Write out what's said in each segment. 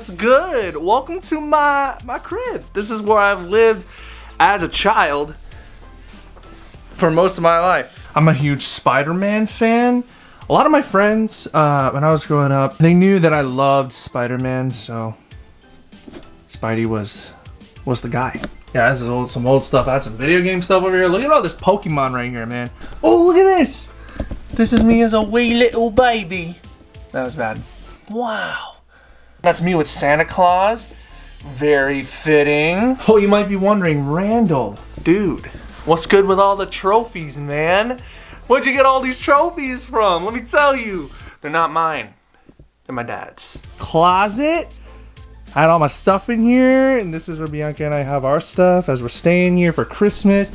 What's good? Welcome to my my crib. This is where I've lived as a child for most of my life. I'm a huge Spider-Man fan. A lot of my friends, uh, when I was growing up, they knew that I loved Spider-Man, so Spidey was was the guy. Yeah, this is old, some old stuff. I had some video game stuff over here. Look at all this Pokemon right here, man. Oh, look at this. This is me as a wee little baby. That was bad. Wow. That's me with Santa Claus. Very fitting. Oh, you might be wondering, Randall. Dude, what's good with all the trophies, man? Where'd you get all these trophies from? Let me tell you. They're not mine. They're my dad's. Closet? I had all my stuff in here, and this is where Bianca and I have our stuff as we're staying here for Christmas.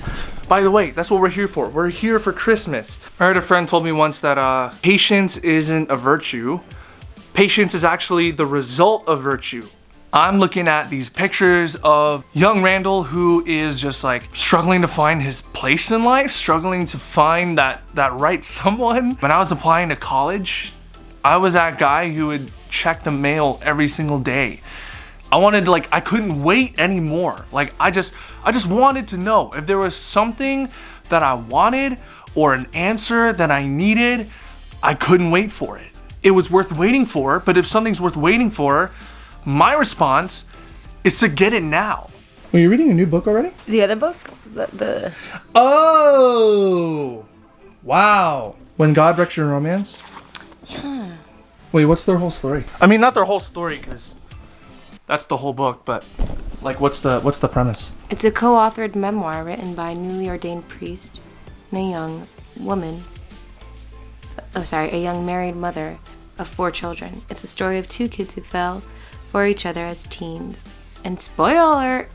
By the way, that's what we're here for. We're here for Christmas. I heard a friend told me once that uh, patience isn't a virtue. Patience is actually the result of virtue. I'm looking at these pictures of young Randall who is just like struggling to find his place in life, struggling to find that, that right someone. When I was applying to college, I was that guy who would check the mail every single day. I wanted like, I couldn't wait anymore. Like I just, I just wanted to know if there was something that I wanted or an answer that I needed, I couldn't wait for it. It was worth waiting for, but if something's worth waiting for, my response is to get it now. Are you reading a new book already? The other book? The, the... Oh! Wow. When God Wrecks Your Romance? Yeah. Wait, what's their whole story? I mean, not their whole story, because that's the whole book, but like, what's the what's the premise? It's a co-authored memoir written by a newly ordained priest and a young woman. Oh, sorry, a young married mother of four children. It's a story of two kids who fell for each other as teens, and spoiler,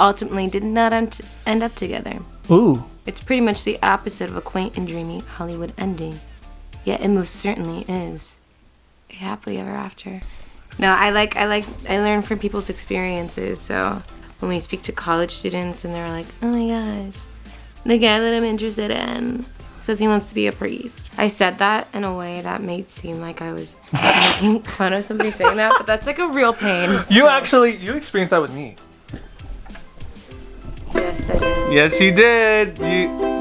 ultimately did not end up together. Ooh. It's pretty much the opposite of a quaint and dreamy Hollywood ending. Yet it most certainly is. A happily ever after. No, I like I like I learn from people's experiences. So when we speak to college students and they're like, "Oh my gosh, the guy that I'm interested in says he wants to be a priest." I said that in a way that made seem like I was making fun of somebody saying that, but that's like a real pain. You so. actually you experienced that with me. Yes, I did. Yes, you did. You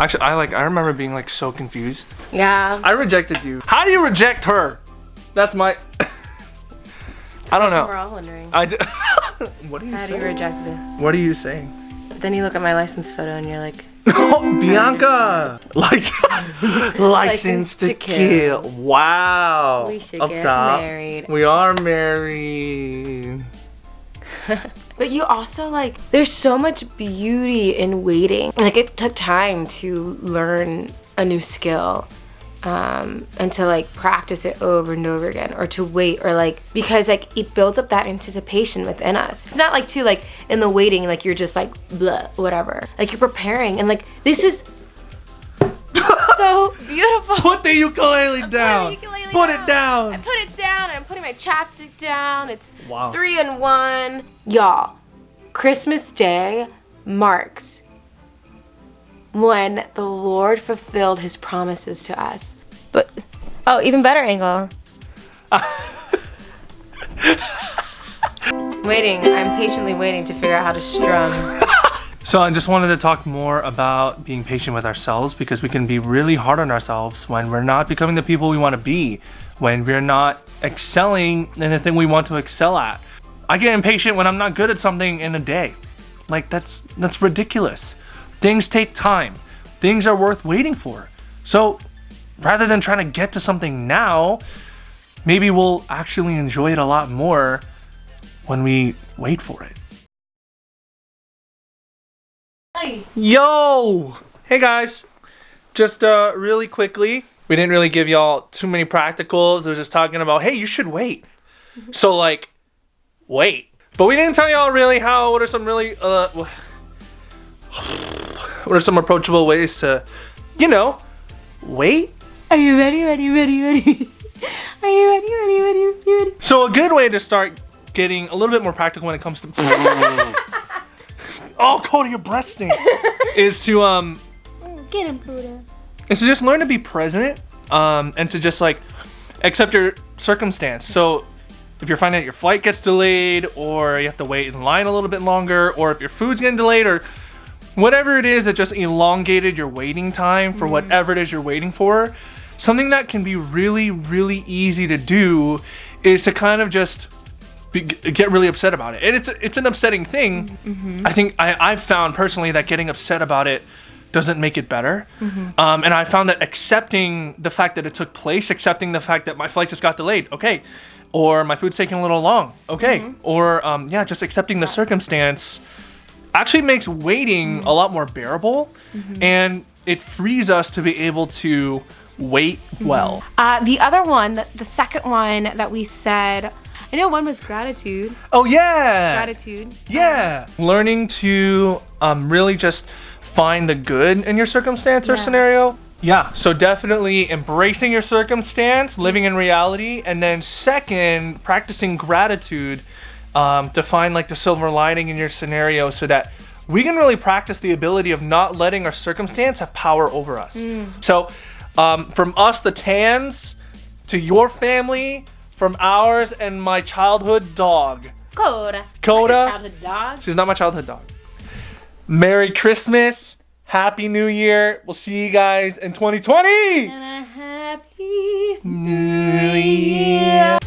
Actually, I like, I remember being like so confused. Yeah. I rejected you. How do you reject her? That's my, I don't know. We're all wondering. I do. what are you How saying? How do you reject this? What are you saying? Then you look at my license photo and you're like, oh, Bianca! License, license to, to kill. kill. Wow. We should Up get top. married. We are married. But you also like, there's so much beauty in waiting. Like it took time to learn a new skill um, and to like practice it over and over again or to wait or like, because like it builds up that anticipation within us. It's not like too like in the waiting, like you're just like, blah, whatever. Like you're preparing and like, this is so beautiful. Put the ukulele down. Put, ukulele put down. it down. I put it down. I'm putting my chapstick down. It's wow. three and one. Y'all, Christmas Day marks when the Lord fulfilled his promises to us. But, oh, even better angle. waiting, I'm patiently waiting to figure out how to strum. So I just wanted to talk more about being patient with ourselves because we can be really hard on ourselves when we're not becoming the people we want to be, when we're not excelling in the thing we want to excel at. I get impatient when I'm not good at something in a day. Like that's that's ridiculous. Things take time. Things are worth waiting for. So rather than trying to get to something now, maybe we'll actually enjoy it a lot more when we wait for it. Hi. Yo! Hey guys. Just uh, really quickly, we didn't really give y'all too many practicals. It was just talking about, hey, you should wait. so like, wait. But we didn't tell y'all really how, what are some really, uh, what are some approachable ways to, you know, wait? Are you ready, ready, ready, ready? Are you ready, ready, ready, ready? So a good way to start getting a little bit more practical when it comes to oh, Cody, your breath stinks. is to um. Get him, Pluto. Is to just learn to be present, um, and to just like accept your circumstance. So if you're finding that your flight gets delayed or you have to wait in line a little bit longer or if your food's getting delayed or whatever it is that just elongated your waiting time for whatever it is you're waiting for, something that can be really, really easy to do is to kind of just be, get really upset about it. And it's it's an upsetting thing. I think I, I've found personally that getting upset about it doesn't make it better. Um, and I found that accepting the fact that it took place, accepting the fact that my flight just got delayed, okay, or my food's taking a little long, okay, or um, yeah, just accepting the circumstance actually makes waiting a lot more bearable and it frees us to be able to wait well. Uh, the other one, the, the second one that we said, I know one was gratitude. Oh yeah. Gratitude. Yeah. Learning to um, really just find the good in your circumstance or Yeah. scenario. Yeah. So definitely embracing your circumstance, living in reality, and then second, practicing gratitude um, to find like the silver lining in your scenario so that we can really practice the ability of not letting our circumstance have power over us. So um, from us, the Tans, to your family, from ours and my childhood dog. Coda. Coda. Childhood dog. She's not my childhood dog. Merry Christmas. Happy New Year. We'll see you guys in 2020. And a happy New Year.